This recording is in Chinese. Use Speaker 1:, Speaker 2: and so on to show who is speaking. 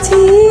Speaker 1: 起